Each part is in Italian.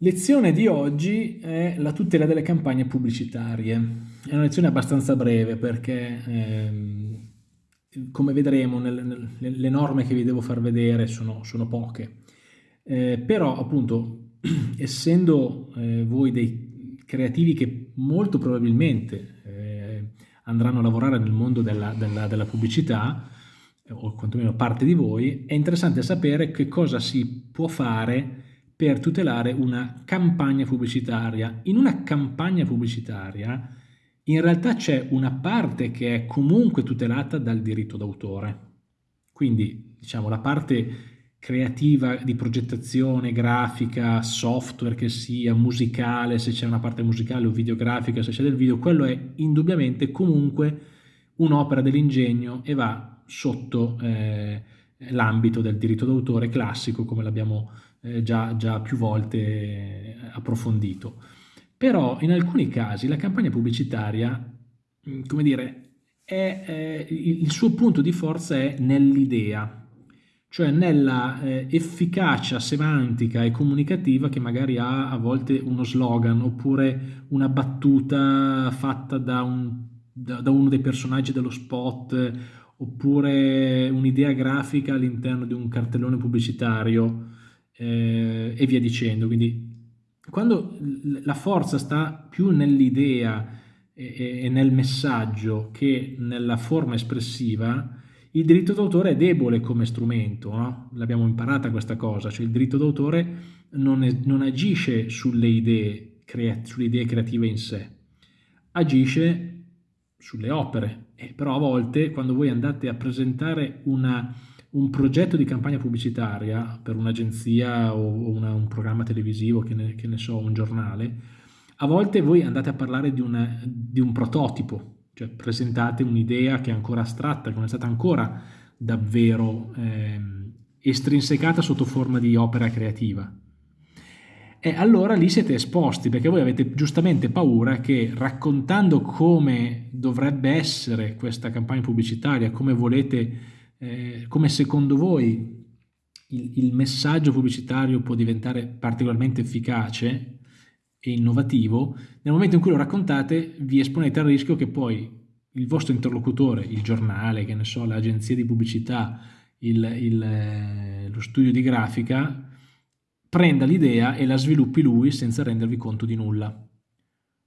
Lezione di oggi è la tutela delle campagne pubblicitarie. È una lezione abbastanza breve perché, ehm, come vedremo, nel, nel, le norme che vi devo far vedere sono, sono poche. Eh, però, appunto, essendo eh, voi dei creativi che molto probabilmente eh, andranno a lavorare nel mondo della, della, della pubblicità, o quantomeno parte di voi, è interessante sapere che cosa si può fare per tutelare una campagna pubblicitaria. In una campagna pubblicitaria in realtà c'è una parte che è comunque tutelata dal diritto d'autore. Quindi diciamo la parte creativa di progettazione, grafica, software che sia, musicale, se c'è una parte musicale o videografica, se c'è del video, quello è indubbiamente comunque un'opera dell'ingegno e va sotto eh, l'ambito del diritto d'autore classico come l'abbiamo eh, già, già, più volte eh, approfondito. Però in alcuni casi la campagna pubblicitaria, mm, come dire, è, è, il suo punto di forza è nell'idea, cioè nella eh, efficacia semantica e comunicativa che magari ha a volte uno slogan oppure una battuta fatta da, un, da, da uno dei personaggi dello spot oppure un'idea grafica all'interno di un cartellone pubblicitario eh, e via dicendo. Quindi quando la forza sta più nell'idea e, e nel messaggio che nella forma espressiva, il diritto d'autore è debole come strumento, no? l'abbiamo imparata questa cosa, cioè il diritto d'autore non, non, agisce sulle idee, sulle idee creative in sé, agisce sulle opere, e però a volte quando voi andate a presentare una, un progetto di campagna pubblicitaria per un'agenzia o una, un programma televisivo, che ne, che ne, so, un giornale, a volte voi andate a parlare di, una, di un prototipo, cioè presentate un'idea che è ancora astratta, che non è stata ancora davvero eh, estrinsecata sotto forma di opera creativa. E allora lì siete esposti perché voi avete giustamente paura che raccontando come dovrebbe essere questa campagna pubblicitaria, come volete eh, come secondo voi il, il, messaggio pubblicitario può diventare particolarmente efficace e innovativo, nel momento in cui lo raccontate vi esponete al rischio che poi il vostro interlocutore, il giornale, che ne so, l'agenzia di pubblicità, il, il, eh, lo studio di grafica, prenda l'idea e la sviluppi lui senza rendervi conto di nulla.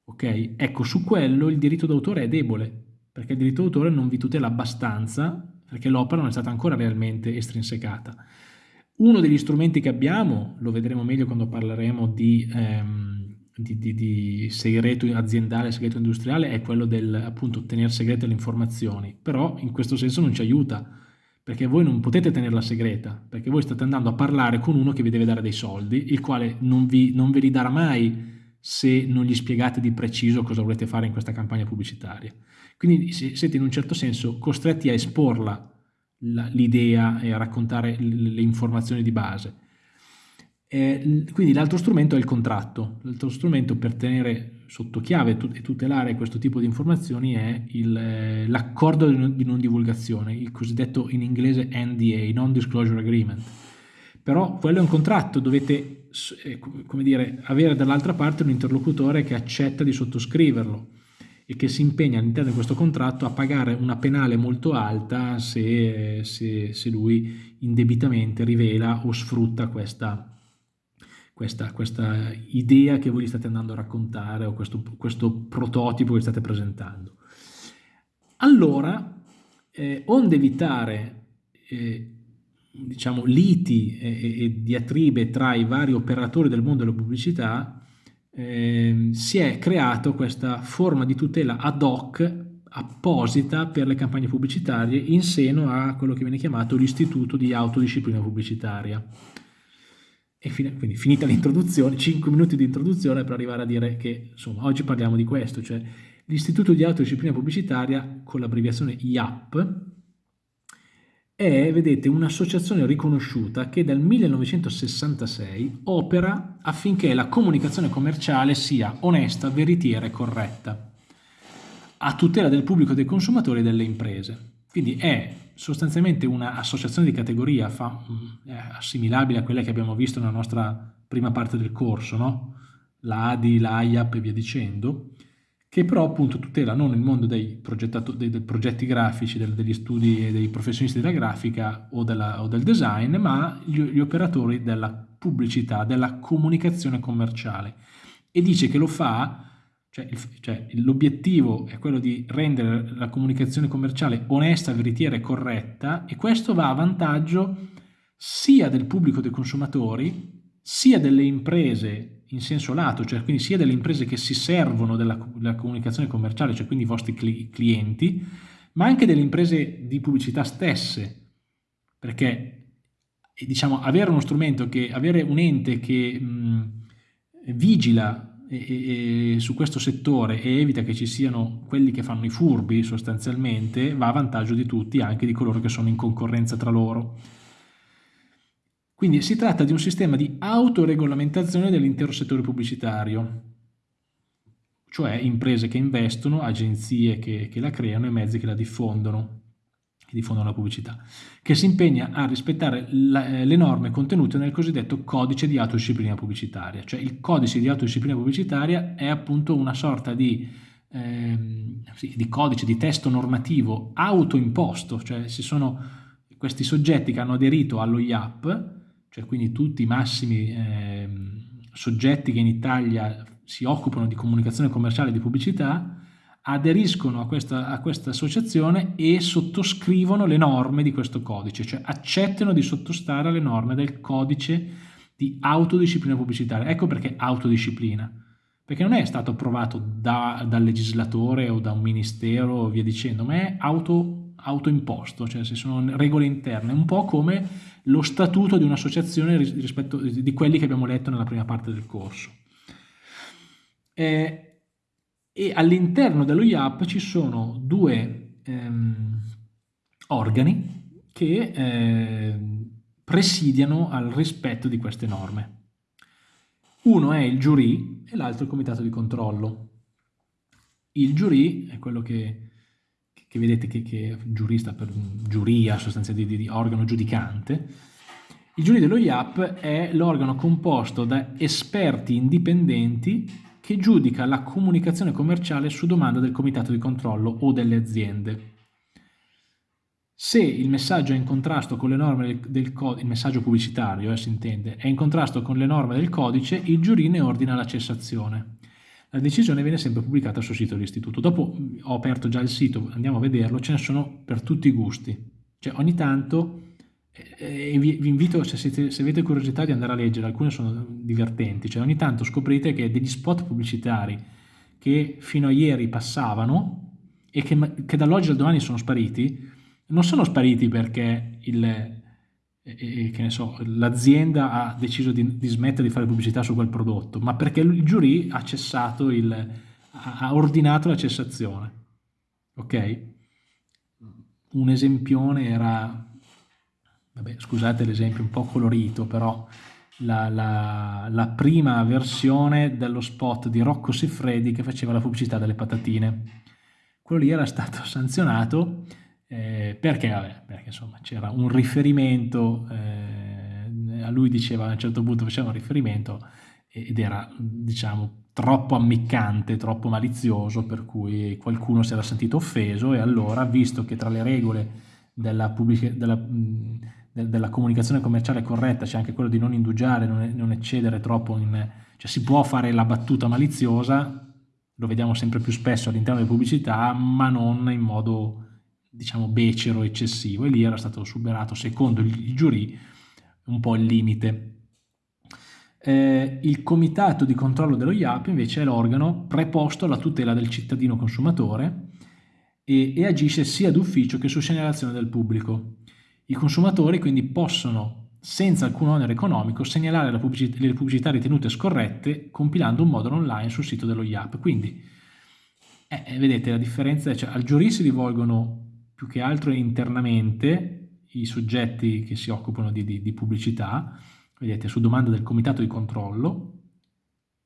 Ok? Ecco, su quello il diritto d'autore è debole, perché il diritto d'autore non vi tutela abbastanza perché l'opera non è stata ancora realmente estrinsecata. Uno degli strumenti che abbiamo, lo vedremo meglio quando parleremo di, ehm, di, di, di segreto aziendale, segreto industriale, è quello del appunto tenere segrete le informazioni, però in questo senso non ci aiuta, perché voi non potete tenerla segreta, perché voi state andando a parlare con uno che vi deve dare dei soldi, il quale non, vi, non ve li darà mai se non gli spiegate di preciso cosa volete fare in questa campagna pubblicitaria. Quindi siete in un certo senso costretti a esporla l'idea e a raccontare le informazioni di base. E quindi l'altro strumento è il contratto. L'altro strumento per tenere sotto chiave e tutelare questo tipo di informazioni è l'accordo di non divulgazione, il cosiddetto in inglese NDA, Non Disclosure Agreement. Però quello è un contratto, dovete eh, come dire, avere dall'altra parte un interlocutore che accetta di sottoscriverlo e che si impegna all'interno di questo contratto a pagare una penale molto alta se, se, se lui indebitamente rivela o sfrutta questa, questa, questa, idea che voi gli state andando a raccontare o questo, questo prototipo che state presentando. Allora, eh, onde evitare eh, diciamo, liti e, e, diatribe tra i vari operatori del mondo della pubblicità, eh, si è creato questa forma di tutela ad hoc apposita per le campagne pubblicitarie in seno a quello che viene chiamato l'Istituto di Autodisciplina Pubblicitaria. E fine, quindi finita l'introduzione, 5 minuti di introduzione per arrivare a dire che insomma oggi parliamo di questo, cioè l'Istituto di Autodisciplina Pubblicitaria con l'abbreviazione IAP è, vedete, un'associazione riconosciuta che dal 1966 opera affinché la comunicazione commerciale sia onesta, veritiera e corretta, a tutela del pubblico, dei consumatori e delle imprese. Quindi è sostanzialmente un'associazione di categoria fa, mm, assimilabile a quelle che abbiamo visto nella nostra prima parte del corso, no? l'ADI, l'AIAP e via dicendo, che però appunto tutela non il mondo dei, dei, dei progetti grafici, del, degli studi e dei professionisti della grafica o, della, o del design, ma gli, gli, operatori della pubblicità, della comunicazione commerciale. E dice che lo fa, cioè, cioè l'obiettivo è quello di rendere la comunicazione commerciale onesta, veritiera e corretta e questo va a vantaggio sia del pubblico dei consumatori, sia delle imprese in senso lato, cioè quindi sia delle imprese che si servono della, della comunicazione commerciale, cioè quindi i vostri cli clienti, ma anche delle imprese di pubblicità stesse, perché diciamo avere uno strumento che, avere un ente che mh, vigila e, e, su questo settore e evita che ci siano quelli che fanno i furbi sostanzialmente, va a vantaggio di tutti, anche di coloro che sono in concorrenza tra loro. Quindi si tratta di un sistema di autoregolamentazione dell'intero settore pubblicitario, cioè imprese che investono, agenzie che, che la creano e mezzi che la diffondono, che diffondono la pubblicità, che si impegna a rispettare eh, le norme contenute nel cosiddetto codice di autodisciplina pubblicitaria. Cioè il codice di autodisciplina pubblicitaria è appunto una sorta di, ehm, sì, di codice, di testo normativo autoimposto, cioè ci sono questi soggetti che hanno aderito allo IAP, cioè quindi tutti i massimi eh, soggetti che in Italia si occupano di comunicazione commerciale e di pubblicità, aderiscono a questa, a questa, associazione e sottoscrivono le norme di questo codice, cioè accettano di sottostare alle norme del codice di autodisciplina pubblicitaria. Ecco perché autodisciplina, perché non è stato approvato da, dal legislatore o da un ministero o via dicendo, ma è auto, autoimposto, cioè se sono regole interne, un po' come lo statuto di un'associazione rispetto di quelli che abbiamo letto nella prima parte del corso. Eh, e all'interno dello IAP ci sono due ehm, organi che eh, presidiano al rispetto di queste norme. Uno è il giurì e l'altro il comitato di controllo. Il giurì è quello che che vedete che, che giurista per giuria, sostanzialmente di, di organo giudicante, il giurì dello IAP è l'organo composto da esperti indipendenti che giudica la comunicazione commerciale su domanda del comitato di controllo o delle aziende. Se il messaggio è in contrasto con le norme del, del il messaggio pubblicitario eh, si intende, è in contrasto con le norme del codice, il giurì ne ordina la cessazione la decisione viene sempre pubblicata sul sito dell'istituto. Dopo ho aperto già il sito, andiamo a vederlo, ce ne sono per tutti i gusti. Cioè ogni tanto, eh, vi, vi, invito, se, siete, se, avete curiosità di andare a leggere, alcune sono divertenti, cioè ogni tanto scoprite che degli spot pubblicitari che fino a ieri passavano e che, che dall'oggi al domani sono spariti, non sono spariti perché e, ne so, l'azienda ha deciso di, di, smettere di fare pubblicità su quel prodotto, ma perché il giurì ha il, ha ordinato la cessazione. Ok? Un esempione era, vabbè, scusate l'esempio un po' colorito, però la, la, la, prima versione dello spot di Rocco Siffredi che faceva la pubblicità delle patatine. Quello lì era stato sanzionato eh, perché? Vabbè, perché insomma c'era un riferimento, eh, a lui diceva a un certo punto faceva un riferimento ed era diciamo troppo ammiccante, troppo malizioso per cui qualcuno si era sentito offeso e allora visto che tra le regole della, della, della comunicazione commerciale corretta c'è anche quello di non indugiare, non, non eccedere troppo in... cioè si può fare la battuta maliziosa, lo vediamo sempre più spesso all'interno delle pubblicità, ma non in modo diciamo becero, eccessivo e lì era stato superato secondo il giurì un po' il limite. Eh, il comitato di controllo dello IAP invece è l'organo preposto alla tutela del cittadino consumatore e, e agisce sia d'ufficio che su segnalazione del pubblico. I consumatori quindi possono senza alcun onere economico segnalare pubblicità, le pubblicità ritenute scorrette compilando un modulo online sul sito dello IAP. Quindi eh, vedete la differenza, cioè al giurì si rivolgono più che altro internamente i soggetti che si occupano di, di, di pubblicità, vedete, su domanda del comitato di controllo,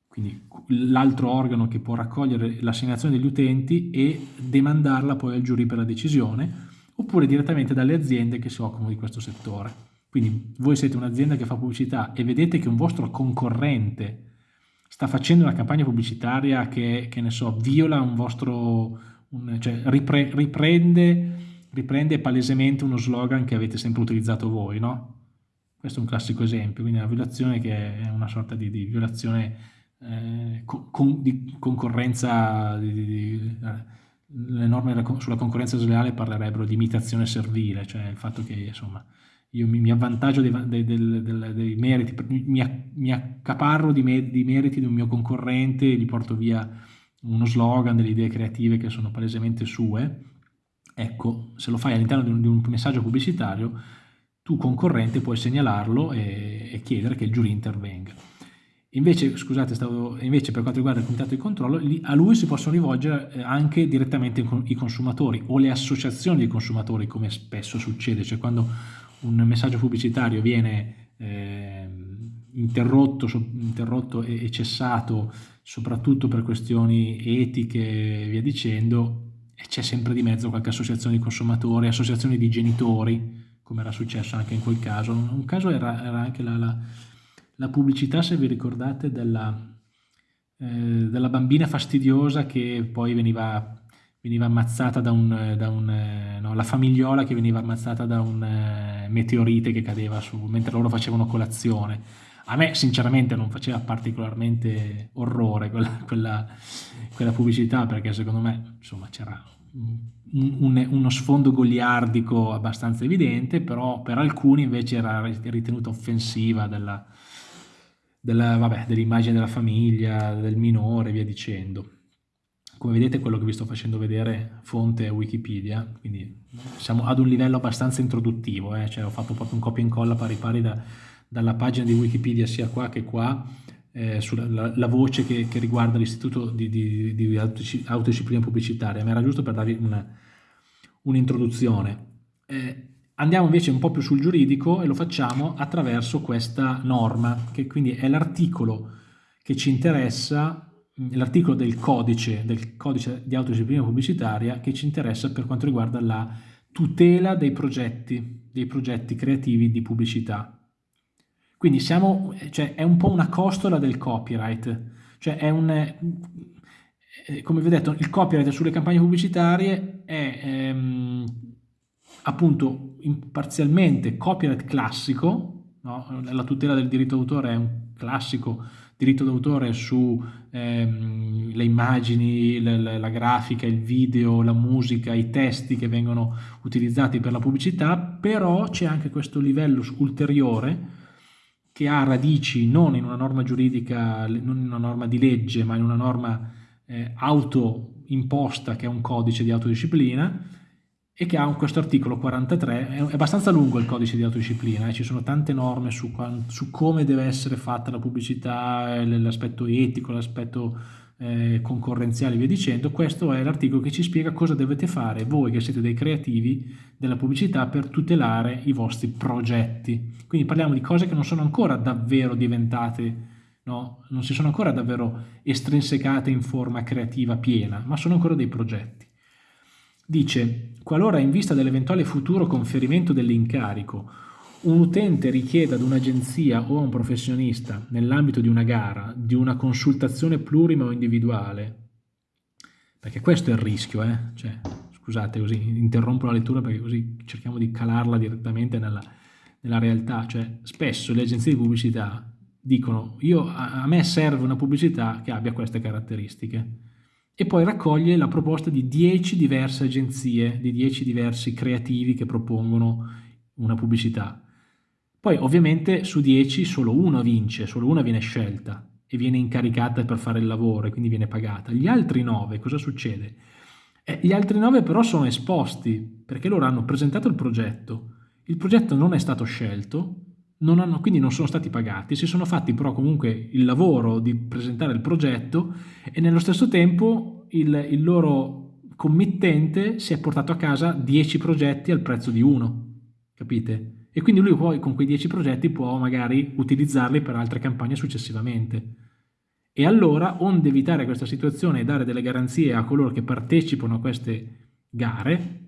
quindi l'altro organo che può raccogliere la segnalazione degli utenti e demandarla poi al giurì per la decisione, oppure direttamente dalle aziende che si occupano di questo settore. Quindi voi siete un'azienda che fa pubblicità e vedete che un vostro concorrente sta facendo una campagna pubblicitaria che, che ne so, viola un vostro, un, cioè ripre, riprende, riprende palesemente uno slogan che avete sempre utilizzato voi, no? Questo è un classico esempio, quindi una violazione che è una sorta di, di violazione eh, con, di concorrenza, di, di, le norme sulla concorrenza sleale parlerebbero di imitazione servile, cioè il fatto che insomma io mi, mi avvantaggio dei, dei, dei, dei, meriti, mi, mi accaparro di, me, di meriti di un mio concorrente, gli porto via uno slogan, delle idee creative che sono palesemente sue, ecco, se lo fai all'interno di, di un, messaggio pubblicitario, tu concorrente puoi segnalarlo e, e chiedere che il giurì intervenga. Invece, scusate, stavo, invece per quanto riguarda il comitato di controllo, a lui si possono rivolgere eh, anche direttamente i consumatori o le associazioni di consumatori, come spesso succede, cioè quando un messaggio pubblicitario viene eh, interrotto, interrotto e, cessato soprattutto per questioni etiche e via dicendo, c'è sempre di mezzo qualche associazione di consumatori, associazioni di genitori, come era successo anche in quel caso. Un caso era, era anche la, la, la, pubblicità, se vi ricordate, della, eh, della bambina fastidiosa che poi veniva veniva ammazzata da un, da un eh, no, la famigliola che veniva ammazzata da un eh, meteorite che cadeva su, mentre loro facevano colazione. A me sinceramente non faceva particolarmente orrore quella, quella, quella pubblicità perché secondo me c'era un, uno sfondo goliardico abbastanza evidente, però per alcuni invece era ritenuta offensiva della, della, vabbè, dell'immagine della famiglia, del minore, via dicendo. Come vedete quello che vi sto facendo vedere fonte è Wikipedia, quindi siamo ad un livello abbastanza introduttivo, eh? cioè ho fatto proprio un copia e incolla pari pari da, dalla pagina di Wikipedia sia qua che qua, eh, sulla la, la voce che, che riguarda l'istituto di, di, di, autodisciplina pubblicitaria, ma era giusto per darvi un'introduzione. Eh, andiamo invece un po' più sul giuridico e lo facciamo attraverso questa norma, che quindi è l'articolo che ci interessa l'articolo del codice, del codice di autodisciplina pubblicitaria che ci interessa per quanto riguarda la tutela dei progetti, dei progetti creativi di pubblicità. Quindi siamo, cioè, è un po' una costola del copyright, cioè è un, eh, come vi ho detto, il copyright sulle campagne pubblicitarie è ehm, appunto parzialmente copyright classico, no? la tutela del diritto d'autore è un classico diritto d'autore sulle ehm, immagini, la, la, la, grafica, il video, la musica, i testi che vengono utilizzati per la pubblicità, però c'è anche questo livello ulteriore che ha radici non in una norma giuridica, non in una norma di legge, ma in una norma eh, autoimposta che è un codice di autodisciplina, e che ha questo articolo 43, è abbastanza lungo il codice di autodisciplina, eh? ci sono tante norme su, su, come deve essere fatta la pubblicità, l'aspetto etico, l'aspetto eh, concorrenziale e via dicendo, questo è l'articolo che ci spiega cosa dovete fare voi che siete dei creativi della pubblicità per tutelare i vostri progetti. Quindi parliamo di cose che non sono ancora davvero diventate, no? non si sono ancora davvero estrinsecate in forma creativa piena, ma sono ancora dei progetti. Dice, qualora in vista dell'eventuale futuro conferimento dell'incarico un utente richieda ad un'agenzia o a un professionista, nell'ambito di una gara, di una consultazione plurima o individuale, perché questo è il rischio, eh? cioè, scusate così, interrompo la lettura perché così cerchiamo di calarla direttamente nella, nella realtà, cioè spesso le agenzie di pubblicità dicono io, a, a me serve una pubblicità che abbia queste caratteristiche, e poi raccoglie la proposta di 10 diverse agenzie, di 10 diversi creativi che propongono una pubblicità. Poi ovviamente su 10 solo una vince, solo una viene scelta e viene incaricata per fare il lavoro e quindi viene pagata. Gli altri 9 cosa succede? Eh, gli altri 9 però sono esposti perché loro hanno presentato il progetto, il progetto non è stato scelto, non hanno, quindi non sono stati pagati, si sono fatti però comunque il lavoro di presentare il progetto e nello stesso tempo il, il loro committente si è portato a casa 10 progetti al prezzo di uno, capite? E quindi lui poi con quei 10 progetti può magari utilizzarli per altre campagne successivamente. E allora, onde evitare questa situazione e dare delle garanzie a coloro che partecipano a queste gare,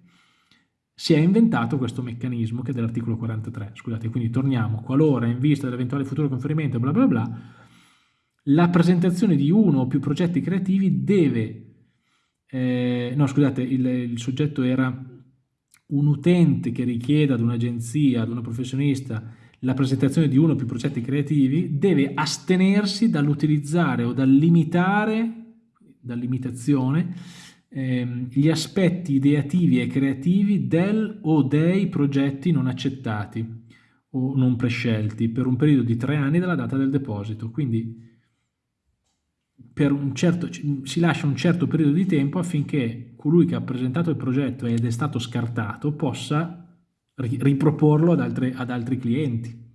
si è inventato questo meccanismo che è dell'articolo 43. Scusate, quindi torniamo, qualora in vista dell'eventuale futuro conferimento, bla bla bla, la presentazione di uno o più progetti creativi deve, eh, no scusate, il, il soggetto era un utente che richieda ad un'agenzia, ad una professionista, la presentazione di uno o più progetti creativi, deve astenersi dall'utilizzare o dal limitare, dall'imitazione, ehm, gli aspetti ideativi e creativi del o dei progetti non accettati o non prescelti per un periodo di tre anni dalla data del deposito. Quindi certo, si lascia un certo periodo di tempo affinché colui che ha presentato il progetto ed è stato scartato possa riproporlo ad, altre, ad altri clienti.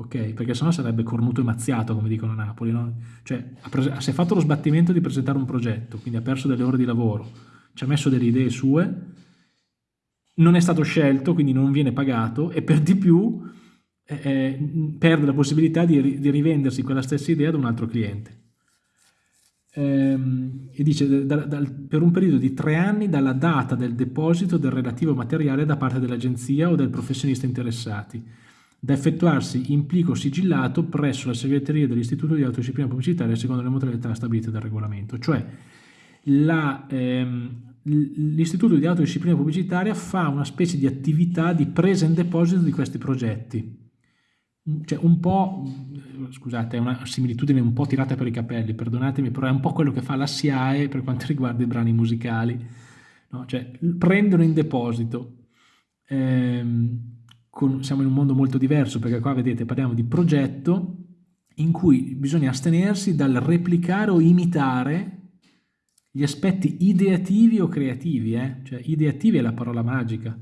Ok? Perché sennò sarebbe cornuto e mazziato, come dicono a Napoli. No? Cioè, si è fatto lo sbattimento di presentare un progetto, quindi ha perso delle ore di lavoro, ci ha messo delle idee sue, non è stato scelto, quindi non viene pagato e per di più eh, eh perde la possibilità di, di rivendersi quella stessa idea ad un altro cliente ehm, e dice da, da, per un periodo di tre anni dalla data del deposito del relativo materiale da parte dell'agenzia o del professionista interessati, da effettuarsi in plico sigillato presso la segreteria dell'Istituto di Autodisciplina Pubblicitaria secondo le modalità stabilite dal regolamento. Cioè ehm, l'Istituto di Autodisciplina Pubblicitaria fa una specie di attività di presa in deposito di questi progetti cioè un po', scusate, è una similitudine un po' tirata per i capelli, perdonatemi, però è un po' quello che fa la SIAE per quanto riguarda i brani musicali, no? cioè prendono in deposito, ehm, con, siamo in un mondo molto diverso perché qua vedete parliamo di progetto in cui bisogna astenersi dal replicare o imitare gli aspetti ideativi o creativi, eh? cioè ideativi è la parola magica,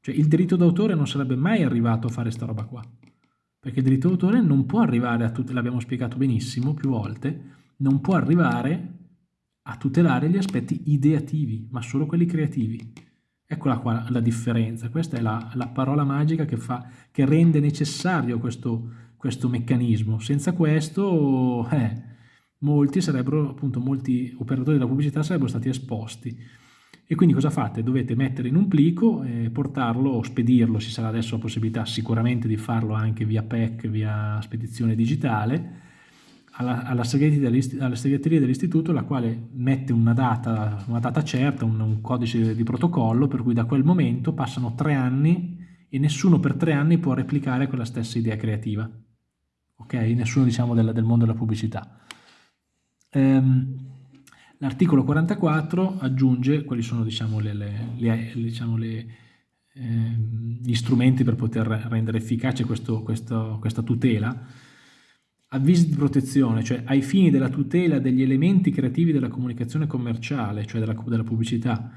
cioè il diritto d'autore non sarebbe mai arrivato a fare sta roba qua perché il diritto d'autore non può arrivare a tutelare, l'abbiamo spiegato benissimo più volte, non può arrivare a tutelare gli aspetti ideativi, ma solo quelli creativi. Eccola qua la differenza, questa è la, la parola magica che, fa, che rende necessario questo, questo meccanismo. Senza questo, eh, molti sarebbero, appunto, molti operatori della pubblicità sarebbero stati esposti. E quindi cosa fate? Dovete mettere in un plico, e portarlo o spedirlo, ci sarà adesso la possibilità sicuramente di farlo anche via PEC, via spedizione digitale, alla, alla segreteria dell'istituto la quale mette una data, una data certa, un, un, codice di protocollo per cui da quel momento passano tre anni e nessuno per tre anni può replicare quella stessa idea creativa. Ok? Nessuno diciamo del, del mondo della pubblicità. Ehm, L'articolo 44 aggiunge quali sono diciamo, le, le, le, diciamo, eh, gli strumenti per poter rendere efficace questo, questo, questa tutela. Avvisi di protezione, cioè ai fini della tutela degli elementi creativi della comunicazione commerciale, cioè della, della pubblicità,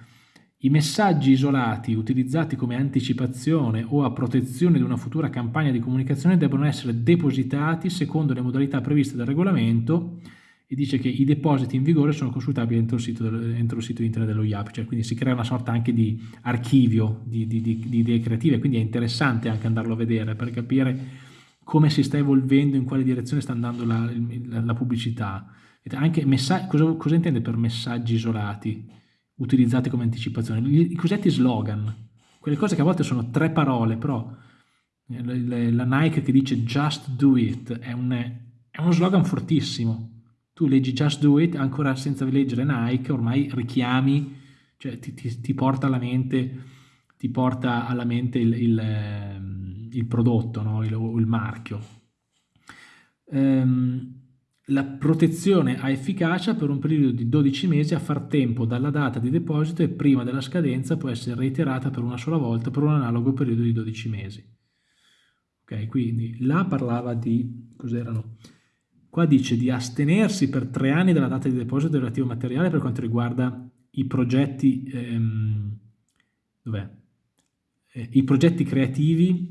i messaggi isolati utilizzati come anticipazione o a protezione di una futura campagna di comunicazione devono essere depositati secondo le modalità previste dal regolamento e dice che i depositi in vigore sono consultabili entro il sito, entro il sito internet dello IAP, cioè quindi si crea una sorta anche di archivio di, di, di, di idee creative, quindi è interessante anche andarlo a vedere per capire come si sta evolvendo, in quale direzione sta andando la, la, la pubblicità. Anche cosa, cosa, intende per messaggi isolati, utilizzati come anticipazione? I cosiddetti slogan, quelle cose che a volte sono tre parole, però eh, la Nike che dice just do it è, un, è uno slogan fortissimo, tu leggi Just Do It, ancora senza leggere Nike, ormai richiami, cioè ti, ti, ti porta alla mente, ti porta alla mente il, il, ehm, il prodotto, no? il, il, marchio. Um, la protezione ha efficacia per un periodo di 12 mesi a far tempo dalla data di deposito e prima della scadenza può essere reiterata per una sola volta per un analogo periodo di 12 mesi. Ok, quindi là parlava di cos'erano Qua dice di astenersi per tre anni dalla data di deposito del relativo materiale per quanto riguarda i progetti, ehm, eh, i progetti creativi,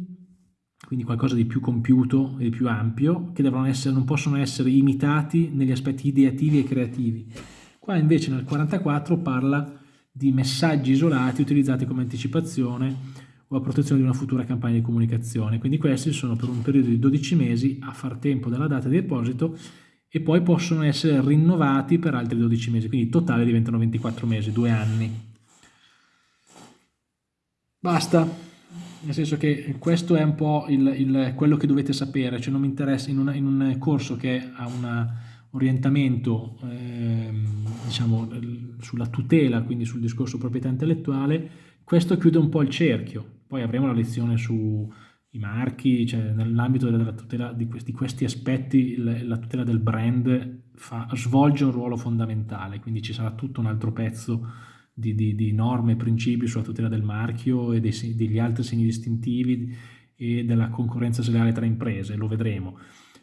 quindi qualcosa di più compiuto e di più ampio, che essere, non possono essere imitati negli aspetti ideativi e creativi. Qua invece nel 44 parla di messaggi isolati utilizzati come anticipazione o a protezione di una futura campagna di comunicazione. Quindi questi sono per un periodo di 12 mesi a far tempo dalla data di deposito e poi possono essere rinnovati per altri 12 mesi, quindi in totale diventano 24 mesi, due anni. Basta, nel senso che questo è un po' il, il, quello che dovete sapere, cioè non mi interessa in, una, in un corso che ha un orientamento eh, diciamo, sulla tutela, quindi sul discorso proprietà intellettuale, questo chiude un po' il cerchio. Poi avremo la lezione sui marchi, cioè nell'ambito della tutela di questi, questi aspetti la tutela del brand fa, svolge un ruolo fondamentale, quindi ci sarà tutto un altro pezzo di, di, di norme e principi sulla tutela del marchio e dei, degli altri segni distintivi e della concorrenza sleale tra imprese, lo vedremo.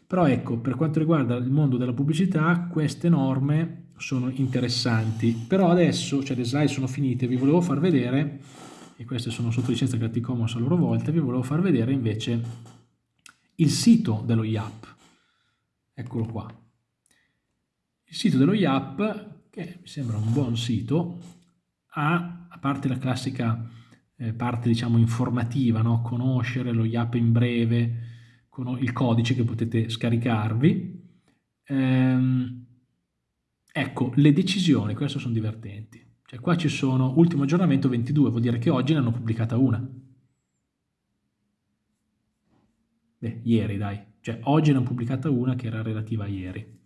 Però ecco, per quanto riguarda il mondo della pubblicità, queste norme sono interessanti. Però adesso, cioè le slide sono finite, vi volevo far vedere, e queste sono sotto licenza Creative Commons a loro volta, vi volevo far vedere invece il sito dello IAP. Eccolo qua. Il sito dello IAP, che mi sembra un buon sito, ha, a parte la classica eh, parte diciamo informativa, no? conoscere lo IAP in breve, con il codice che potete scaricarvi. Ehm, ecco, le decisioni, queste sono divertenti. Cioè qua ci sono ultimo aggiornamento 22, vuol dire che oggi ne hanno pubblicata una. Beh, ieri dai, cioè oggi ne hanno pubblicata una che era relativa a ieri.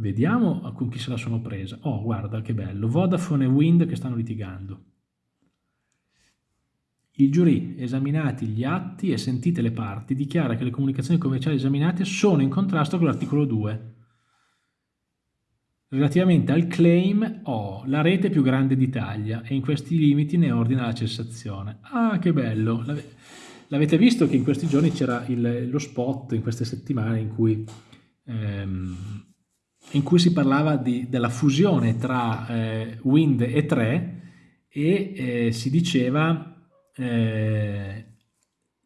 Vediamo con chi se la sono presa. Oh, guarda che bello. Vodafone e Wind che stanno litigando. Il giurì, esaminati gli atti e sentite le parti, dichiara che le comunicazioni commerciali esaminate sono in contrasto con l'articolo 2. Relativamente al claim, oh, la rete più grande d'Italia e in questi limiti ne ordina la cessazione. Ah, che bello! L'avete visto che in questi giorni c'era lo spot, in queste settimane, in cui ehm, in cui si parlava di, della fusione tra eh, Wind e 3 e eh, si diceva eh,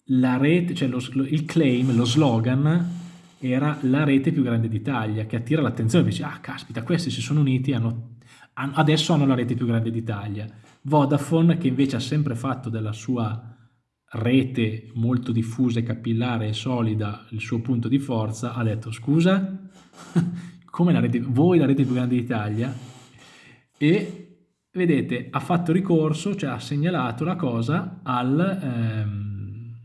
la rete, cioè lo, il claim, lo slogan era la rete più grande d'Italia che attira l'attenzione, dice ah caspita questi si sono uniti, hanno, hanno, adesso hanno la rete più grande d'Italia. Vodafone che invece ha sempre fatto della sua rete molto diffusa e capillare e solida il suo punto di forza, ha detto scusa come la rete, voi la rete più grande d'Italia e vedete ha fatto ricorso, cioè ha segnalato la cosa al, ehm,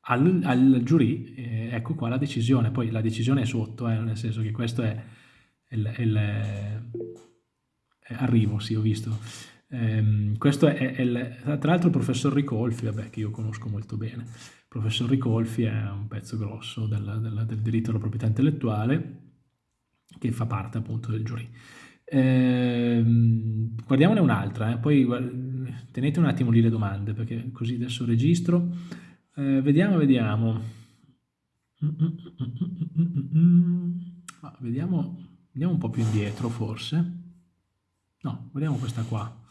al, al giurì, eh, ecco qua la decisione, poi la decisione è sotto, eh, nel senso che questo è il, il eh, arrivo, sì ho visto. Um, questo è, è il, tra l'altro il professor Ricolfi, vabbè, che io conosco molto bene. Il professor Ricolfi è un pezzo grosso del, del, del diritto alla proprietà intellettuale che fa parte appunto del giurì. Eh, guardiamone un'altra, eh. poi tenete un attimo lì le domande perché così adesso registro. Eh, vediamo, vediamo. Ah, vediamo. Andiamo un po' più indietro forse. No, vediamo questa qua.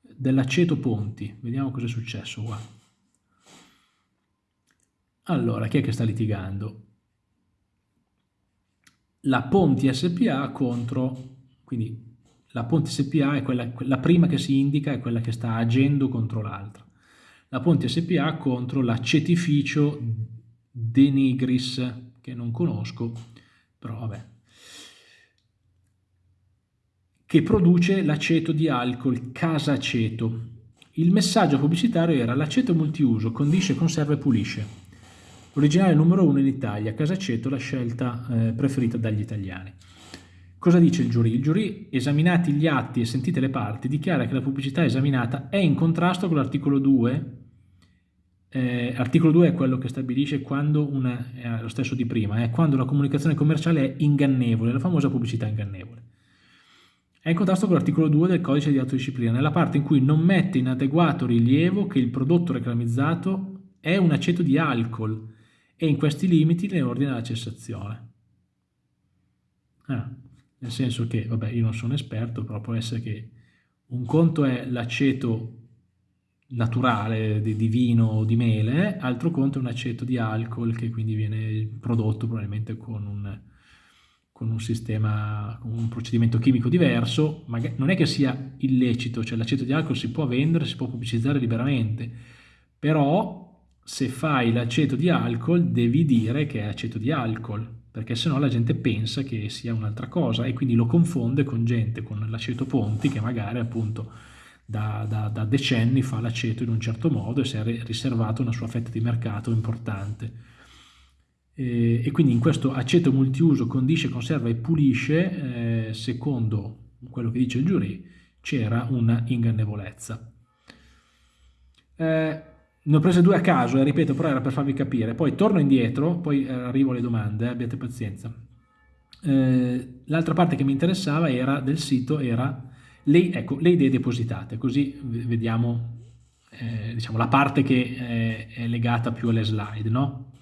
Dell'aceto Ponti, vediamo cosa è successo qua. Allora, chi è che sta litigando? La Ponti SPA contro, quindi la Ponti SPA è quella, la prima che si indica è quella che sta agendo contro l'altra. La Ponti SPA contro la Cetificio Denigris, che non conosco, però vabbè, che produce l'aceto di alcol casaceto. Il messaggio pubblicitario era l'aceto multiuso, condisce, conserva e pulisce. Originale numero uno in Italia, Casaceto, la scelta eh, preferita dagli italiani. Cosa dice il giurì? Il giurì, esaminati gli atti e sentite le parti, dichiara che la pubblicità esaminata è in contrasto con l'articolo 2. Eh, articolo 2 è quello che stabilisce quando una, è lo stesso di prima, è quando la comunicazione commerciale è ingannevole, la famosa pubblicità ingannevole. È in contrasto con l'articolo 2 del codice di autodisciplina, nella parte in cui non mette in adeguato rilievo che il prodotto reclamizzato è un aceto di alcol, e in questi limiti ne ordina la cessazione. Ah, nel senso che, vabbè, io non sono esperto, però può essere che un conto è l'aceto naturale di, di, vino o di mele, altro conto è un aceto di alcol che quindi viene prodotto probabilmente con un, con un sistema, con un procedimento chimico diverso, ma non è che sia illecito, cioè l'aceto di alcol si può vendere, si può pubblicizzare liberamente, però se fai l'aceto di alcol devi dire che è aceto di alcol, perché sennò la gente pensa che sia un'altra cosa e quindi lo confonde con gente con l'aceto Ponti che magari appunto da, da, da decenni fa l'aceto in un certo modo e si è riservato una sua fetta di mercato importante. E, quindi in questo aceto multiuso condisce, conserva e pulisce, eh, secondo quello che dice il giurì, c'era una ingannevolezza. Eh, ne ho prese due a caso, eh, ripeto, però era per farvi capire. Poi torno indietro, poi eh, arrivo alle domande, eh, abbiate pazienza. Eh, l'altra parte che mi interessava era, del sito era le, ecco, le idee depositate, così vediamo eh, diciamo, la parte che è, è legata più alle slide. No?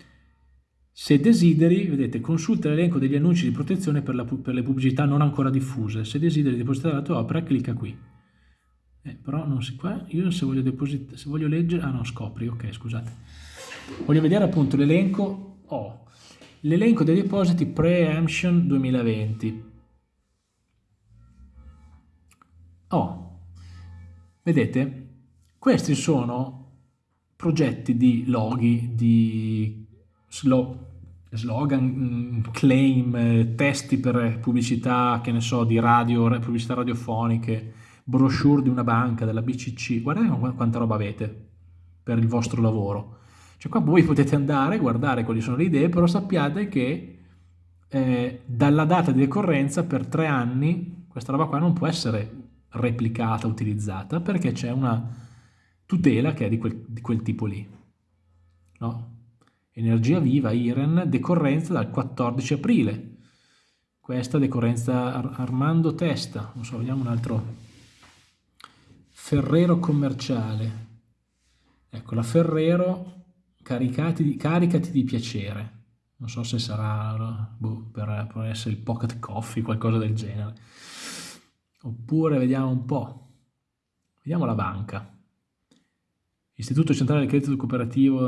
Se desideri, vedete, consulta l'elenco degli annunci di protezione per, la, per, le pubblicità non ancora diffuse. Se desideri depositare la tua opera, clicca qui. Eh, però non si qua, io se voglio, depositare, se voglio leggere, ah no, scopri, ok, scusate. Voglio vedere appunto l'elenco, oh, l'elenco dei depositi Preemption 2020. Oh, vedete? Questi sono progetti di loghi, di slogan, mm, claim, testi per pubblicità, che ne so, di radio, pubblicità radiofoniche, brochure di una banca, della BCC. Guardate quanta roba avete per il vostro lavoro. Cioè qua voi potete andare, guardare quali sono le idee, però sappiate che eh, dalla data di decorrenza per tre anni questa roba qua non può essere replicata, utilizzata, perché c'è una tutela che è di quel, di quel tipo lì. No? Energia viva, IREN, decorrenza dal 14 aprile. Questa decorrenza Ar Armando Testa, non so, vediamo un altro. Ferrero commerciale. Ecco, la Ferrero, caricati di, caricati di piacere. Non so se sarà boh, per, per essere il pocket coffee, qualcosa del genere. Oppure vediamo un po', vediamo la banca. Istituto Centrale del Credito Cooperativo,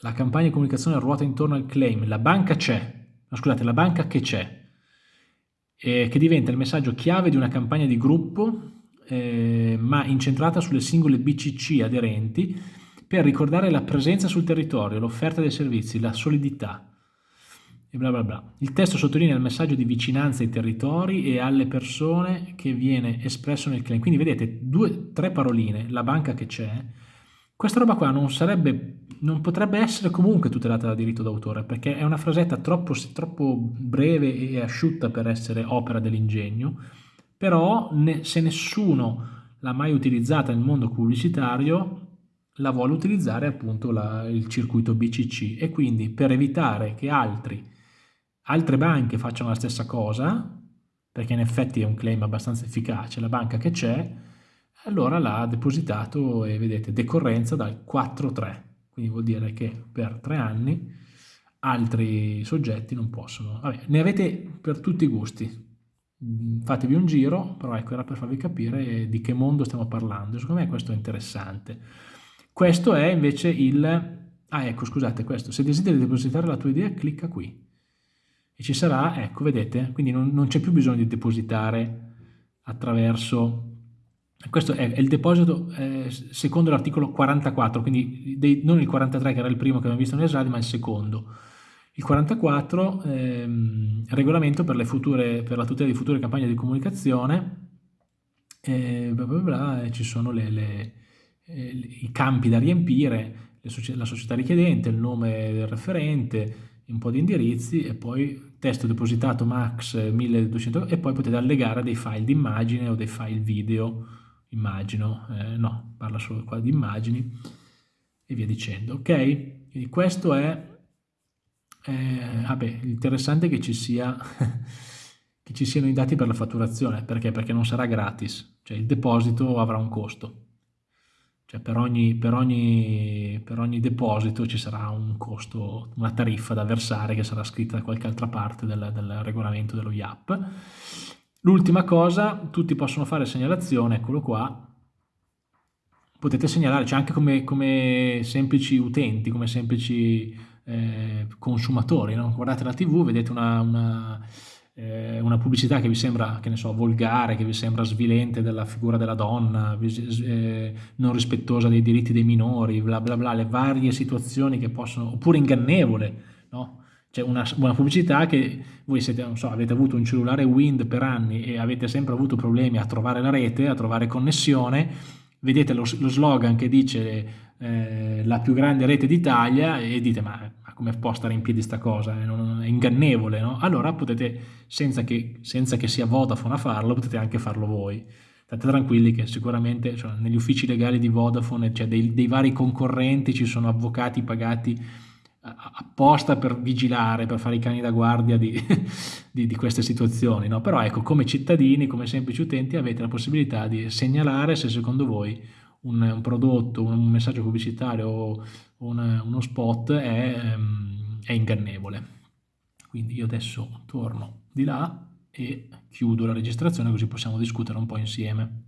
la campagna di comunicazione ruota intorno al claim, la banca c'è, no, scusate, la banca che c'è, eh, che diventa il messaggio chiave di una campagna di gruppo, eh, ma incentrata sulle singole BCC aderenti, per ricordare la presenza sul territorio, l'offerta dei servizi, la solidità e bla bla bla. Il testo sottolinea il messaggio di vicinanza ai territori e alle persone che viene espresso nel claim. Quindi vedete due, tre paroline, la banca che c'è, questa roba qua non, sarebbe, non potrebbe essere comunque tutelata da diritto d'autore perché è una frasetta troppo, troppo breve e asciutta per essere opera dell'ingegno, però ne, se nessuno l'ha mai utilizzata nel mondo pubblicitario la vuole utilizzare appunto la, il circuito BCC e quindi per evitare che altri altre banche facciano la stessa cosa, perché in effetti è un claim abbastanza efficace, la banca che c'è, allora l'ha depositato e vedete decorrenza dal 4-3, quindi vuol dire che per tre anni altri soggetti non possono. Vabbè, ne avete per tutti i gusti, fatevi un giro, però ecco era per farvi capire di che mondo stiamo parlando, secondo me questo è interessante. Questo è invece il... Ah ecco scusate questo, se desideri depositare la tua idea clicca qui e ci sarà, ecco, vedete, quindi non, non c'è più bisogno di depositare attraverso questo è, il deposito eh, secondo l'articolo 44, quindi dei, non il 43 che era il primo che abbiamo visto nelle slide, ma il secondo. Il 44 ehm, regolamento per, future, per, la tutela di future campagne di comunicazione, eh, bla bla bla, ci sono le, le, eh, i campi da riempire, la società richiedente, il nome del referente, un po' di indirizzi e poi testo depositato max 1200 e poi potete allegare dei file di immagine o dei file video, immagino, eh, no, parla solo qua di immagini e via dicendo, ok? Quindi questo è, eh, vabbè, interessante che ci sia... che ci siano i dati per la fatturazione, perché? Perché non sarà gratis, cioè il deposito avrà un costo. Cioè per ogni, per, ogni, per ogni, deposito ci sarà un costo, una tariffa da versare che sarà scritta da qualche altra parte del, del regolamento dello IAP. L'ultima cosa, tutti possono fare segnalazione, eccolo qua, potete segnalare, cioè anche come, come semplici utenti, come semplici eh, consumatori, no? guardate la tv, vedete una, una eh, una pubblicità che vi sembra, che ne so, volgare, che vi sembra svilente della figura della donna, eh, non rispettosa dei diritti dei minori, bla bla bla, le varie situazioni che possono, oppure ingannevole, no? C'è una, una pubblicità che voi siete, so, avete avuto un cellulare Wind per anni e avete sempre avuto problemi a trovare la rete, a trovare connessione, vedete lo, lo slogan che dice eh, la più grande rete d'Italia e dite ma, ma come può stare in piedi sta cosa? È, non, è ingannevole, no? Allora potete, senza che, senza che sia Vodafone a farlo, potete anche farlo voi. State tranquilli che sicuramente cioè, negli uffici legali di Vodafone, cioè dei, dei vari concorrenti, ci sono avvocati pagati apposta per vigilare, per fare i cani da guardia di, di, di queste situazioni. No? Però ecco, come cittadini, come semplici utenti, avete la possibilità di segnalare se secondo voi un, un prodotto, un messaggio pubblicitario o un, uno spot è, ehm, è ingannevole. Quindi io adesso torno di là e chiudo la registrazione così possiamo discutere un po' insieme.